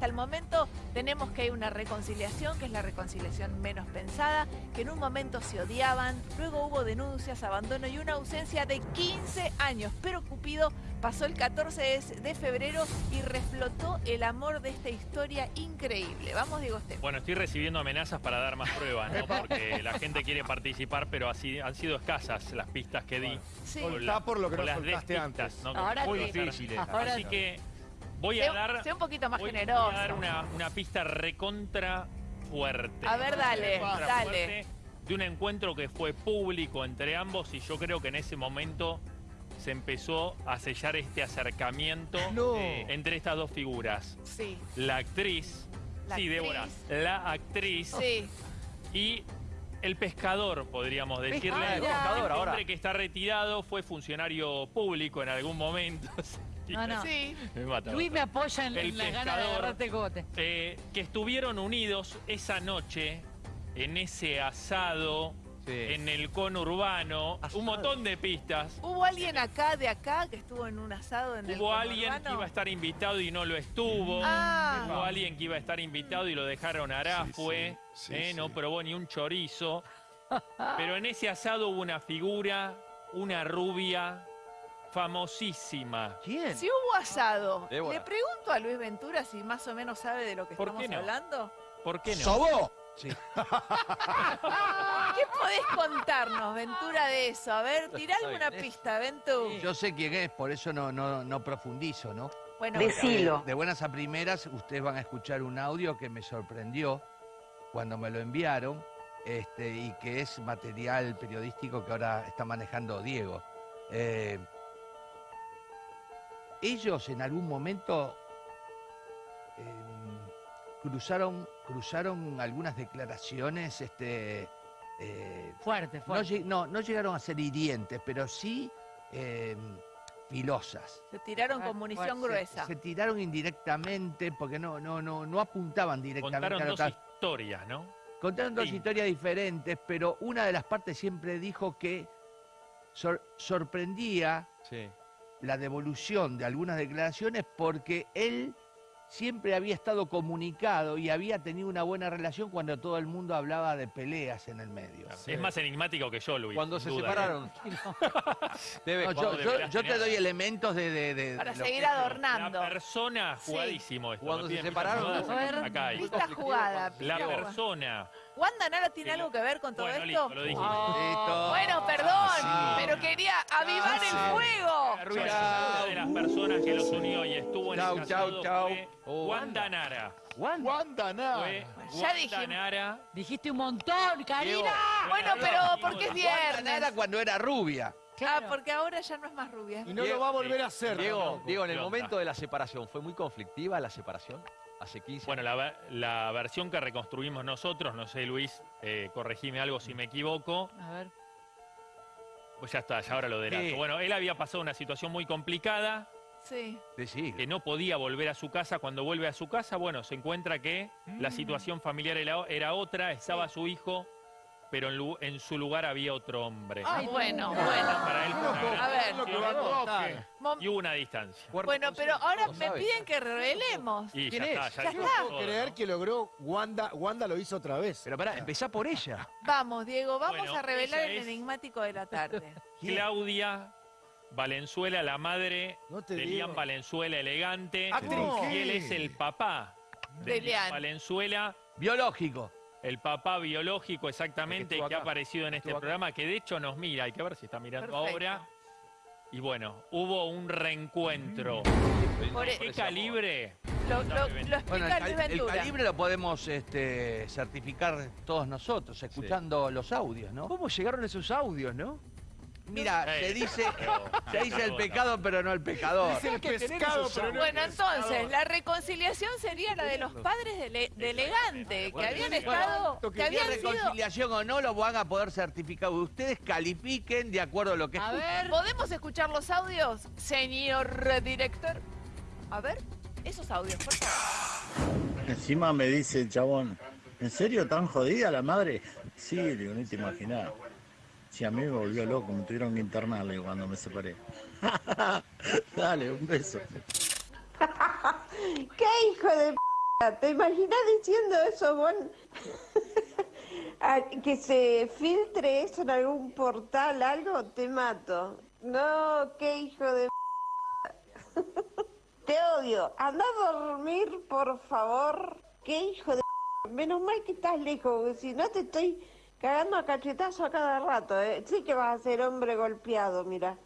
Hasta el momento tenemos que hay una reconciliación, que es la reconciliación menos pensada, que en un momento se odiaban, luego hubo denuncias, abandono y una ausencia de 15 años. Pero Cupido pasó el 14 de- febrero y reflotó el amor de esta historia increíble. Vamos, Diego Esteban. Bueno, estoy recibiendo amenazas para dar más pruebas, ¿no? Porque la gente quiere participar, pero así han sido escasas las pistas que di. Sí. O Soltá por lo que o no las antes. ¿no? Ahora Muy sí. difíciles. Ahora Así sí. que voy Sé- a dar, sé un poquito más voy- voy generoso. a dar una, una pista recontra fuerte. A ver, dale, Recontra dale. fuerte De un encuentro que fue público entre ambos y yo creo que en ese momento se empezó a sellar este acercamiento No. eh, entre estas dos figuras. Sí, La actriz, La sí, Débora, actriz. la actriz sí. y el pescador, podríamos decirle. Ah, el Un pescador hombre ahora. que está retirado, fue funcionario público en algún momento. No, no. Sí. Me mata, Luis me apoya en, El en las ganas de agarrarte cote. Eh, que estuvieron unidos esa noche en ese asado, en el conurbano, un montón de pistas. ¿Hubo alguien acá de acá que estuvo en un asado en el Hubo alguien que iba a estar invitado y no lo estuvo. Ah. Hubo alguien que iba a estar invitado y lo dejaron arafue. Sí, sí, eh, sí, No probó ni un chorizo. Pero en ese asado hubo una figura, una rubia famosísima. ¿Quién? Si hubo asado, Débora. le pregunto a Luis Ventura si más o menos sabe de lo que ¿Por estamos qué no? hablando. ¿Por qué no? ¿Sobó? ¿Qué podés contarnos, Ventura, de eso? A ver, tirá alguna pista, Ventu. Yo sé quién es, por eso no, no, no profundizo, ¿no? Bueno, Decilo. De buenas a primeras, ustedes van a escuchar un audio que me sorprendió cuando me lo enviaron este, y que es material periodístico que ahora está manejando Diego. Eh, ellos en algún momento em, cruzaron, cruzaron algunas declaraciones este, eh, Fuerte, no, fuerte. no, no llegaron a ser hirientes, pero sí eh, filosas. se tiraron Ah, con munición gruesa. Se tiraron indirectamente porque no, no, no, no apuntaban directamente Contaron a dos historias, ¿no? Contaron dos Sí. historias diferentes, pero una de las partes siempre dijo que sor- sorprendía la devolución de algunas declaraciones porque él siempre había estado comunicado y había tenido una buena relación cuando todo el mundo hablaba de peleas en el medio. Es más enigmático que yo, Luis. Cuando se duda, separaron. Debe, No, yo, te doy elementos de... de- de- Para de seguir que- ¿eh? adornando. La persona, jugadísimo esto. Cuando ¿no? se separaron, jugadas, A ver, Acá hay. Jugada. La persona. ¿Wanda Nara tiene algo que ver con todo Bueno, esto? listo, lo dije. Listo. Bueno, perdón, Sí. pero quería avivar Sí. el fuego. La una de las personas que los unió y estuvo en Chau, el chau, chau. fue Oh, Wanda Nara. Wanda. Fue Ya Wanda dijimos. Nara. Dijiste un montón, Karina. Bueno, pero porque es Wanda viernes. Nara cuando era rubia. Ah, porque ahora ya no es más rubia. Y no lo va a volver a hacer. Diego, tampoco. Diego, en el momento de la separación, ¿fue muy conflictiva la separación? Hace 15 Bueno, la versión que reconstruimos nosotros, no sé, Luis, eh, corregime algo si me equivoco. A ver. Pues ya está, ya ahora lo delato. Sí. Bueno, él había pasado una situación muy complicada, Sí. Que no podía volver a su casa. Cuando vuelve a su casa, bueno, se encuentra que la situación familiar era, era otra, estaba su hijo, pero en, lu- en su lugar había otro hombre. Ah, bueno, bueno. Para él A ver. Lo que va a toque. Mom- Y hubo una distancia. Bueno, pero ahora me piden que revelemos. Y ¿Quién ya está, es? ya Ya está. Puedo creer que logró Wanda, Wanda lo hizo otra vez. Pero pará, empezá por ella. Vamos, Diego, vamos Bueno, a revelar el es- enigmático de la tarde. Claudia Valenzuela, la madre No de digo. Lian Valenzuela elegante. Actriz. Y él es el papá de, De Lian Lian. Valenzuela, Biológico. El papá biológico exactamente El que que, ha aparecido en este programa, que de hecho nos mira, hay que ver si está mirando Perfecto. ahora. Y bueno, hubo un reencuentro. Por e- ¿Qué calibre? Lo, lo- lo explica Bueno, el, calibre lo podemos este, certificar todos nosotros, escuchando los audios, ¿no? ¿Cómo llegaron esos audios, no? Mira, se dice, se dice el pecado, pero no el pecador. Es el pescado, pero no el Bueno, entonces, la reconciliación sería la de los padres de, Le- de Elegante, que habían estado, que habían sido... reconciliación o no, lo van a poder certificar. Ustedes califiquen de acuerdo a lo que A ver. ¿Podemos escuchar los audios, señor director? A ver, esos audios, por favor. Encima me dice el chabón, ¿en serio tan jodida la madre? Sí, le digo, no te imaginás. Si a mí me volvió loco, me tuvieron que internar le digo, cuando me separé. Dale, un beso. ¿Qué hijo de p ¿Te imaginas diciendo eso, vos? Ah, que se filtre eso en algún portal, algo, te mato. No, qué hijo de... Te odio. Anda a dormir, por favor. Qué hijo de... Menos mal que estás lejos, si no te estoy cagando a cachetazo a cada rato. ¿eh? Sí que vas a ser hombre golpeado, mira.